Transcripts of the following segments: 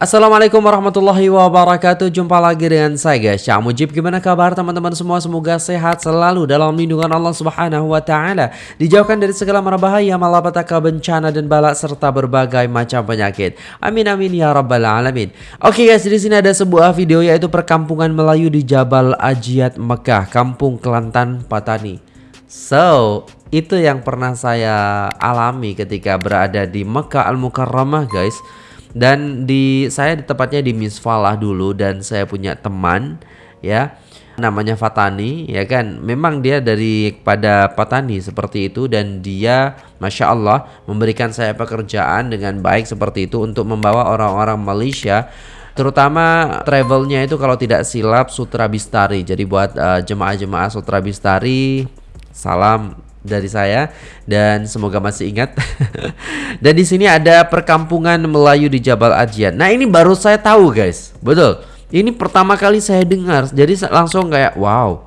Assalamualaikum warahmatullahi wabarakatuh. Jumpa lagi dengan saya guys. Syah Mujib Gimana kabar teman-teman semua? Semoga sehat selalu dalam lindungan Allah subhanahu wa ta'ala. Dijauhkan dari segala mara bahaya Malapetaka bencana dan balak Serta berbagai macam penyakit. Amin amin ya rabbal alamin. Oke guys di sini ada sebuah video Yaitu perkampungan Melayu di Jabal Ajiat Mekah Kampung Kelantan Patani. So itu yang pernah saya alami ketika berada di Mekah Al-Mukarramah guys dan di saya di tempatnya di Misfalah dulu dan saya punya teman ya namanya Fatani ya kan. Memang dia dari pada Patani seperti itu dan dia Masya Allah memberikan saya pekerjaan dengan baik seperti itu untuk membawa orang-orang Malaysia terutama travelnya itu kalau tidak silap Sutra Bistari. Jadi buat uh, jemaah-jemaah Sutra Bistari salam dari saya dan semoga masih ingat. dan di sini ada perkampungan Melayu di Jabal Ajian. Nah, ini baru saya tahu, guys. Betul. Ini pertama kali saya dengar. Jadi langsung kayak wow.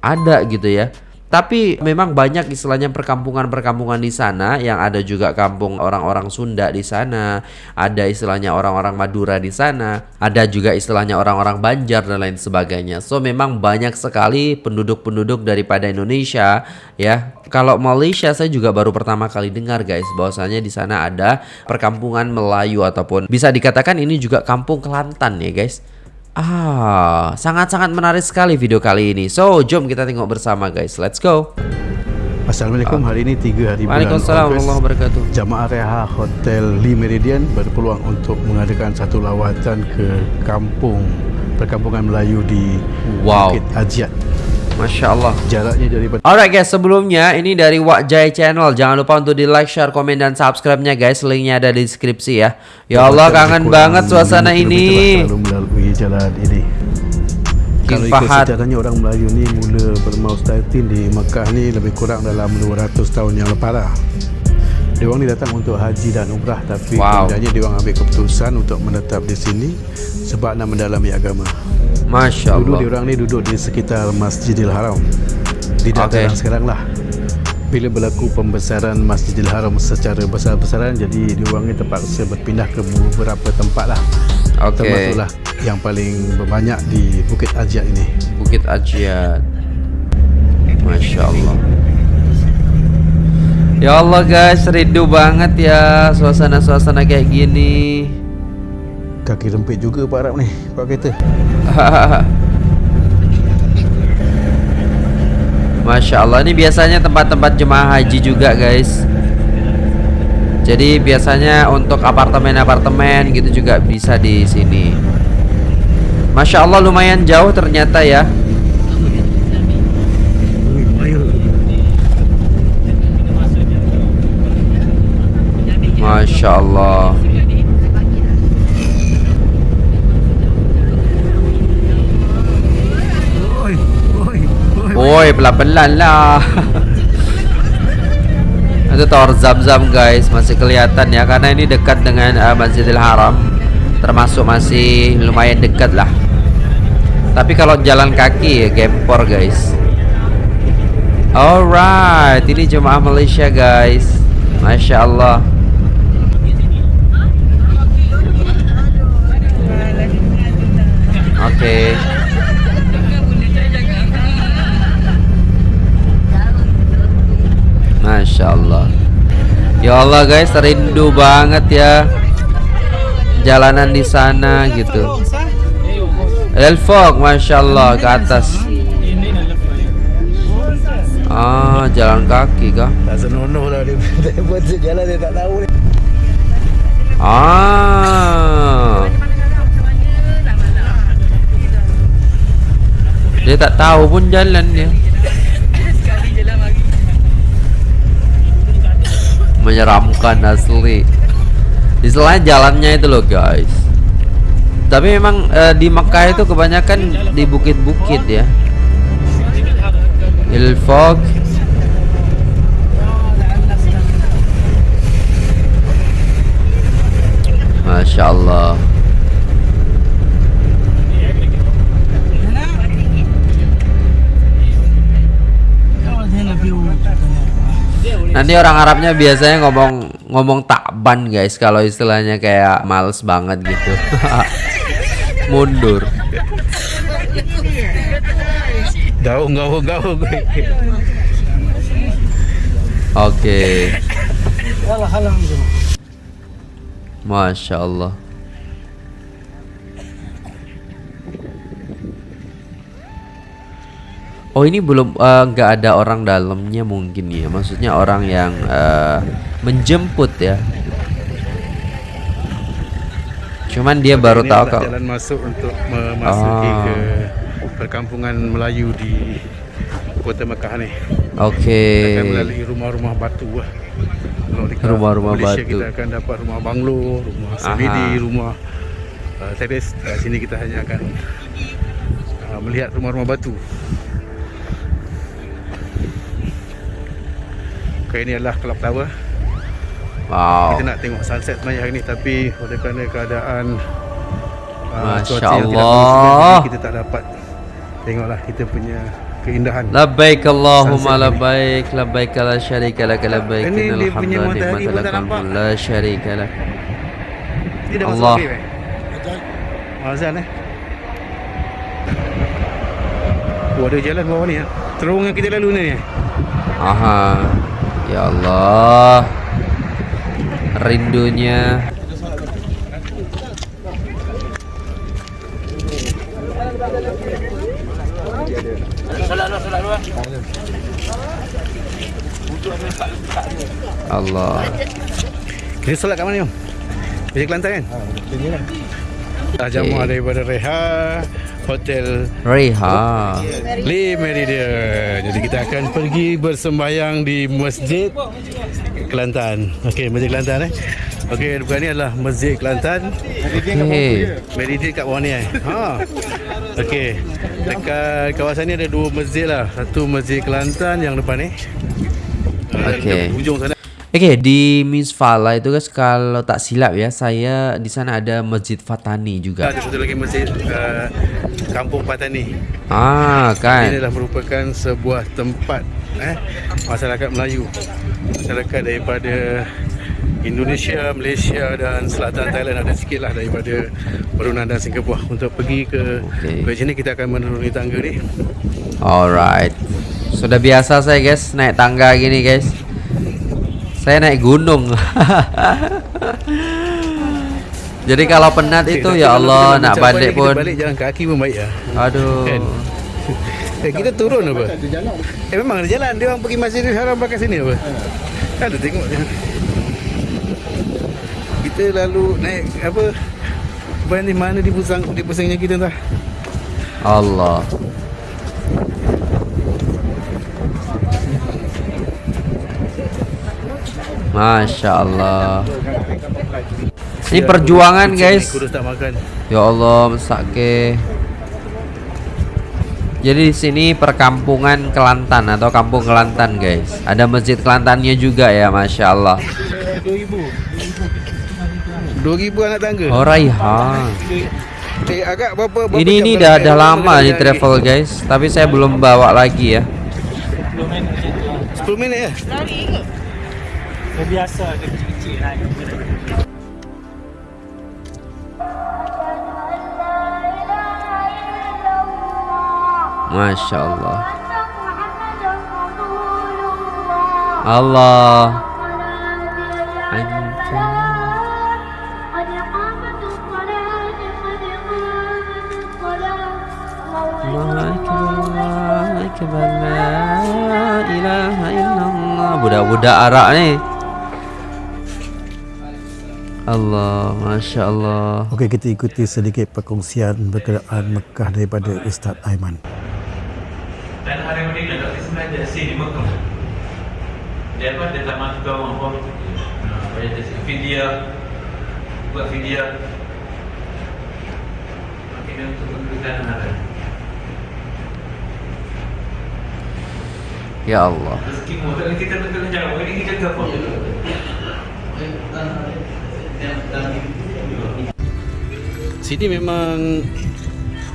Ada gitu ya. Tapi memang banyak istilahnya perkampungan-perkampungan di sana yang ada juga kampung orang-orang Sunda di sana, ada istilahnya orang-orang Madura di sana, ada juga istilahnya orang-orang Banjar dan lain sebagainya. So memang banyak sekali penduduk-penduduk daripada Indonesia ya. Kalau Malaysia saya juga baru pertama kali dengar guys bahwasanya di sana ada perkampungan Melayu ataupun bisa dikatakan ini juga kampung Kelantan ya guys. Ah, sangat-sangat menarik sekali video kali ini. So, jom kita tengok bersama guys. Let's go. Assalamualaikum. Hari ini 3 hari bulan Waalaikumsalam warahmatullahi wabarakatuh. Jamaah Reha Hotel Lee Meridian berpeluang untuk mengadakan satu lawatan ke kampung perkampungan Melayu di Wow. Bukit Ajiat. Masya Allah. Jaraknya daripada Alright guys, sebelumnya ini dari Wak Jai Channel. Jangan lupa untuk di like, share, komen, dan subscribe-nya guys. Linknya ada di deskripsi ya. Ya Allah, kangen banget suasana ini. Melalui jalan ini. King Kalau ikut sejarahnya orang Melayu ni mula bermaus datin di Mekah ni lebih kurang dalam 200 tahun yang lepas lah. Dia orang ni datang untuk haji dan umrah tapi Wow. kemudiannya dia orang ambil keputusan untuk menetap di sini sebab nak mendalami agama. Masya Dulu Allah. dia orang ni duduk di sekitar Masjidil Haram. Di dataran Okey. sekarang lah. Bila berlaku pembesaran Masjidil Haram secara besar-besaran jadi dia orang ni terpaksa berpindah ke beberapa tempat lah. Oke. Termasuklah yang paling banyak di Bukit Ajiat ini. Bukit Ajiat. Masya Allah. Ya Allah guys, rindu banget ya suasana-suasana kayak gini. Kaki rempit juga Pak Arab ni Pak kereta. Masya Allah ini biasanya tempat-tempat jemaah haji juga guys. Jadi biasanya untuk apartemen-apartemen gitu juga bisa di sini. Masya Allah lumayan jauh ternyata ya Masya Allah Woi pelan-pelan lah. Itu tower zam-zam guys. Masih kelihatan ya Karena ini dekat dengan uh, Masjidil Haram. Termasuk masih lumayan dekat lah. Tapi kalau jalan kaki ya gempor guys. Alright Ini jemaah Malaysia guys. Masya Allah. Oke Masya Allah. Ya Allah guys rindu banget ya Jalanan di sana gitu. Elfog Masya Allah ke atas. Ah jalan kaki kah? Ah. Dia tak tahu pun jalan dia Menyeramkan asli. Istilahnya jalannya itu loh guys. Tapi memang eh, di Mekah itu kebanyakan di bukit-bukit ya. Ilfog Masya Allah Nanti orang Arabnya biasanya ngomong ngomong takban guys kalau istilahnya kayak males banget gitu. Mundur. Gaung, gaung, gaung. Oke. Masya Allah. Oh ini belum eh, nggak ada orang dalamnya mungkin ya. Maksudnya orang yang eh, menjemput ya. Cuman dia baru Ini tahu kalau jalan masuk untuk memasuki Ah. ke perkampungan Melayu di Kota Mekah ni. Oke. Akan melalui rumah-rumah batu lah. Rumah-rumah batu. Kita akan dapat rumah banglo, rumah sebidi, rumah uh, teres. Kat sini kita hanya akan uh, melihat rumah-rumah batu. Okay, ini adalah Club Tower. Wow. Kita nak tengok sunset sebenarnya hari ni tapi oleh kerana keadaan uh, Masya cuaca yang tidak Allah. jadi kita tak dapat tengoklah kita punya keindahan. Labbaik Allahumma Sunset ni. labbaik labbaik la syarika lak labbaik Ini innal dia punya hamda matahari pun tak nampak. la syarika lak. Dia dah masuk Allah. maghrib eh? Azan eh. Oh, ada jalan bawah ni ya. Terowong yang kita lalu ni eh. Aha. Ya Allah. Rindunya Allah. Kita solat kat mana ni om? Masjid Kelantan kan? Ha, Jamuah daripada Reha Hotel Reha. Lee Meridian. Jadi kita akan pergi bersembahyang di Masjid Kelantan. Okey, Masjid Kelantan eh. Okey, bukan ni adalah Masjid Kelantan. Okey. Meridian kat bawah ni eh. Ha. Okey. Dekat kawasan ni ada dua masjid lah. Satu Masjid Kelantan yang depan ni. Okey. Ujung sana. Oke di Miss Fala itu guys kalau tak silap ya saya di sana ada Masjid Fatani juga. Ada satu lagi masjid uh, Kampung Patani. Ah Ini kan. adalah merupakan sebuah tempat eh masyarakat Melayu. Masyarakat daripada Indonesia, Malaysia dan selatan Thailand ada sikit lah daripada Brunei dan Singapura untuk pergi ke Okey. ke sini kita akan menuruni tangga ni. Alright. Sudah biasa saya guys naik tangga gini guys. Saya naik gunung. Jadi kalau penat itu ya Allah nak balik pun. balik jalan kaki pun baik lah. Aduh. Kan? Eh, kita turun apa? Eh memang ada jalan. Dia orang pergi Masjidil Haram pakai sini apa? Ada tengok. Kita lalu naik apa? Ban ni mana di pusang di pusingnya kita entah. Allah. Masya Allah. Ini perjuangan guys. Tak makan. Ya Allah, mesake. Jadi di sini perkampungan Kelantan atau kampung Kelantan guys. Ada masjid Kelantannya juga ya, masya Allah. 2000 anak tangga. Oh Raihan. Eh agak berapa, berapa Ini ini dah dah lama nih travel guys. Tapi saya belum bawa lagi ya. 10 minit ya. Dia biasa ada kecil-kecil lah Masya Allah. Allah. Budak-budak Arab ni. Allah, Masya Allah. Okey, kita ikuti sedikit perkongsian berkenaan Mekah daripada Ustaz Aiman. dan hari ini nak kasi sengaja sih di Mekah. Dia apa dia tak masuk orang pun banyak dia? Video. Buat video. Akhirnya untuk memberikan hari Ya Allah. rezeki mu. Tak kita kena kena jawab. Ini kita apa Sini memang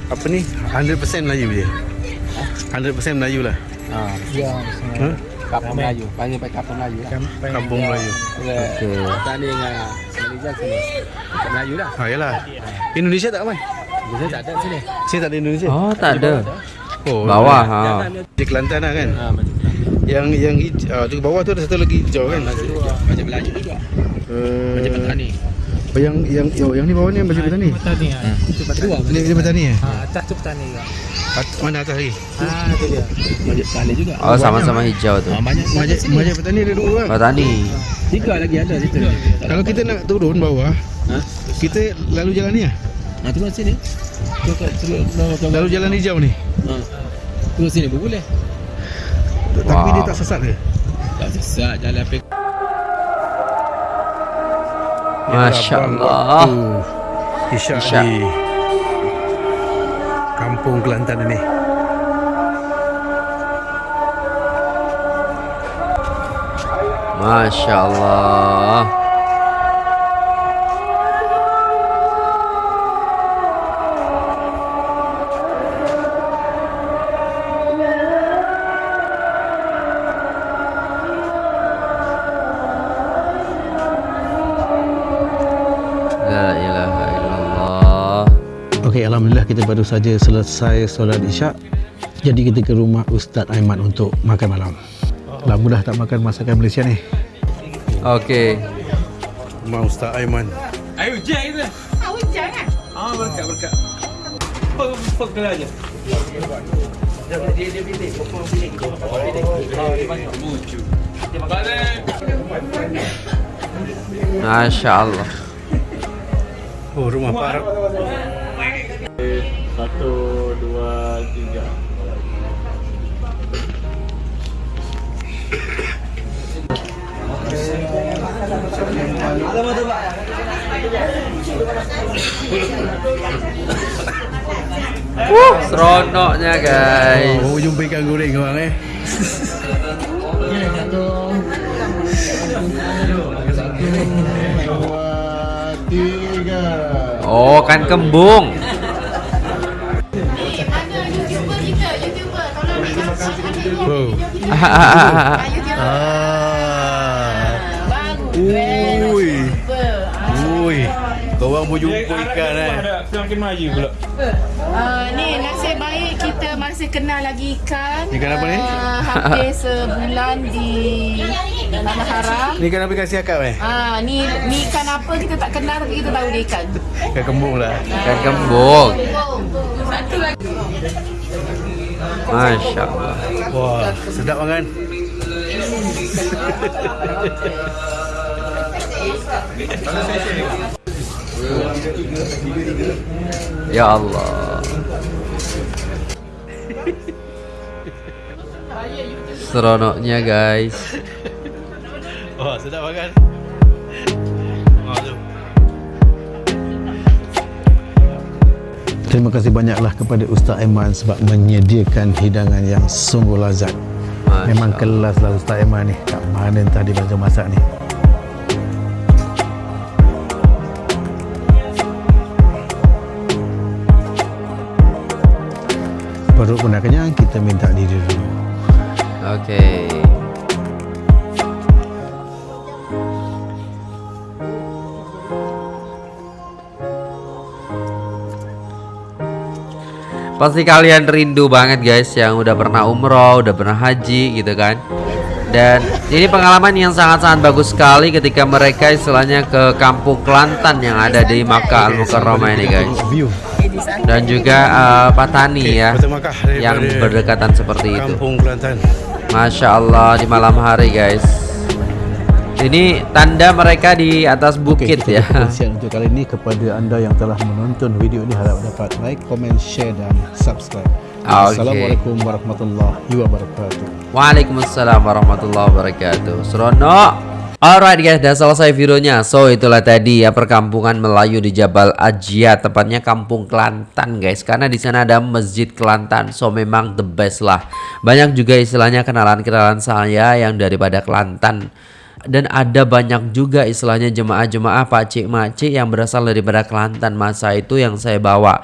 apa ni 100% Melayu dia. 100% Melayu lah. Ya, Ha? Kampung Melayu. Panggil pakai Kampung Melayu lah. Kampung Melayu. Okey. Kita ni dengan Malaysia sini. Kat Melayu dah. Ha yalah. Indonesia tak mai? Malaysia tak ada sini. Sini tak ada Indonesia. Oh, tak ada. Oh, Bawah ha. Di Kelantan lah kan. Ha, macam. Yang yang hij- ah, tu bawah tu ada satu lagi hijau kan. Macam Melayu juga. Uh, Macam petani. Oh, yang yang oh, yang ni bawah ni yang baju petani. Petani ah. Itu petani. Ini ini petani eh? Ha, atas tu petani juga. At- Mana atas lagi? Ah, itu dia. Macam petani juga. Oh, sama-sama hijau tu. Ha, banyak. Majak majak petani ada dua kan. Petani. Tiga lagi ada situ. Kalau kita nak turun bawah, Ha? kita lalu jalan ni ah. Ha, turun sini. Turun kat turun. Lalu jalan hijau ni. Ha. Turun sini boleh. Tapi Wow. dia tak sesat ke? Tak sesat jalan pergi. Masya Allah. Isyak Isyak. di Kampung Kelantan ini. Masya Allah. Kita baru saja selesai solat isyak. Jadi kita ke rumah Ustaz Aiman untuk makan malam. Lama dah tak makan masakan Malaysia ni. Okey. Rumah Ustaz Aiman. Ayo hujan kita. Ah, hujan kan? Ah, berkat berkat. Pok pok kelah aja. Masya Allah. Oh, rumah Pak Arab. Uh, seronoknya guys. Oh, jumpa ikan goreng orang eh. Oh, kan kembung. Oh. Ah. Ah. Ui. Ah. Ui. Korang pun jumpa ikan eh. Semakin maju pula. Ah, ni nasib baik kita masih kenal lagi ikan. Ikan apa ni? Ah, hampir sebulan di Tanah Haram. Ni kan apa kasih akak eh? Ah, ni ni ikan apa kita tak kenal tapi kita tahu dia ikan. Ikan kembung lah. Kan kembung. Satu lagi. Masya Allah. Wah, sedap kan? Ya Allah. Seronoknya guys. Wah, sedap kan? Terima kasih banyaklah kepada Ustaz Aiman sebab menyediakan hidangan yang sungguh lazat. Masya Memang Allah. kelas lah Ustaz Aiman ni. Kat mana entah dia belajar masak ni. Perut pun dah kenyang, kita minta diri dulu. Okey. Pasti kalian rindu banget guys yang udah pernah umroh, udah pernah haji gitu kan. Dan ini pengalaman yang sangat-sangat bagus sekali ketika mereka istilahnya ke kampung Kelantan yang ada di Makkah Al Mukarramah ini guys. Dan juga eh, Patani ya yang berdekatan seperti itu. Masya Allah di malam hari guys. Ini tanda mereka di atas bukit Okey, ya. perkongsian untuk kali ini kepada anda yang telah menonton video ini harap dapat like, komen, share dan subscribe. Okey. Assalamualaikum warahmatullahi wabarakatuh. Waalaikumsalam warahmatullahi wabarakatuh. Seronok. Alright guys, udah selesai videonya. So itulah tadi ya perkampungan Melayu di Jabal Ajia, tepatnya Kampung Kelantan guys. Karena di sana ada Masjid Kelantan, so memang the best lah. Banyak juga istilahnya kenalan-kenalan saya yang daripada Kelantan. Dan ada banyak juga istilahnya jemaah-jemaah pakcik makcik yang berasal daripada Kelantan masa itu yang saya bawa.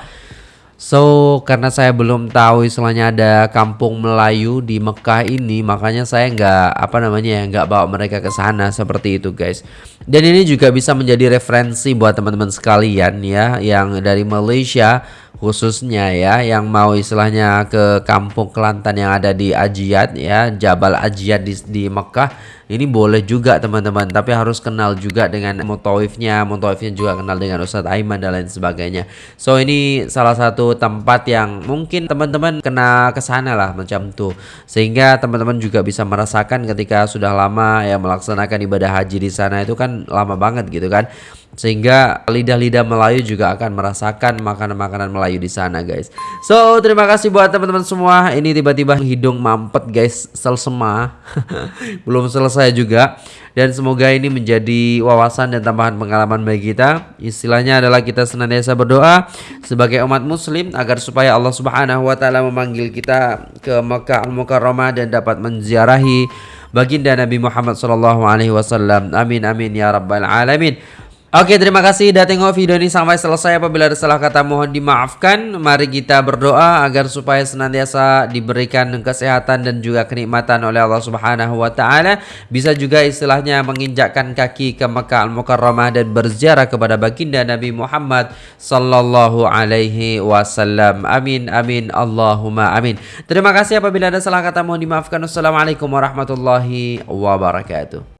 So karena saya belum tahu istilahnya ada kampung Melayu di Mekah ini, makanya saya nggak apa namanya ya nggak bawa mereka ke sana seperti itu guys. Dan ini juga bisa menjadi referensi buat teman-teman sekalian ya yang dari Malaysia khususnya ya yang mau istilahnya ke kampung Kelantan yang ada di Ajiat ya Jabal Ajiat di, di Mekah ini boleh juga teman-teman tapi harus kenal juga dengan mutawifnya mutawifnya juga kenal dengan Ustadz Aiman dan lain sebagainya. So ini salah satu tempat yang mungkin teman-teman kena ke sana lah macam tuh sehingga teman-teman juga bisa merasakan ketika sudah lama ya melaksanakan ibadah haji di sana itu kan lama banget gitu kan sehingga lidah-lidah Melayu juga akan merasakan makanan-makanan Melayu di sana guys. So terima kasih buat teman-teman semua. Ini tiba-tiba hidung mampet guys, selsema. Belum selesai juga. Dan semoga ini menjadi wawasan dan tambahan pengalaman bagi kita. Istilahnya adalah kita senantiasa berdoa sebagai umat muslim agar supaya Allah Subhanahu wa taala memanggil kita ke Mekah Al-Mukarramah dan dapat menziarahi baginda Nabi Muhammad wasallam. Amin amin ya rabbal alamin. Oke terima kasih. Sudah tengok video ini sampai selesai. Apabila ada salah kata mohon dimaafkan. Mari kita berdoa agar supaya senantiasa diberikan kesehatan dan juga kenikmatan oleh Allah subhanahu wa ta'ala. Bisa juga istilahnya menginjakkan kaki ke Mekah Al-Mukarramah dan berziarah kepada baginda Nabi Muhammad Sallallahu alaihi wasallam. Amin amin. Allahumma amin. Terima kasih. Apabila ada salah kata mohon dimaafkan. Wassalamualaikum warahmatullahi wabarakatuh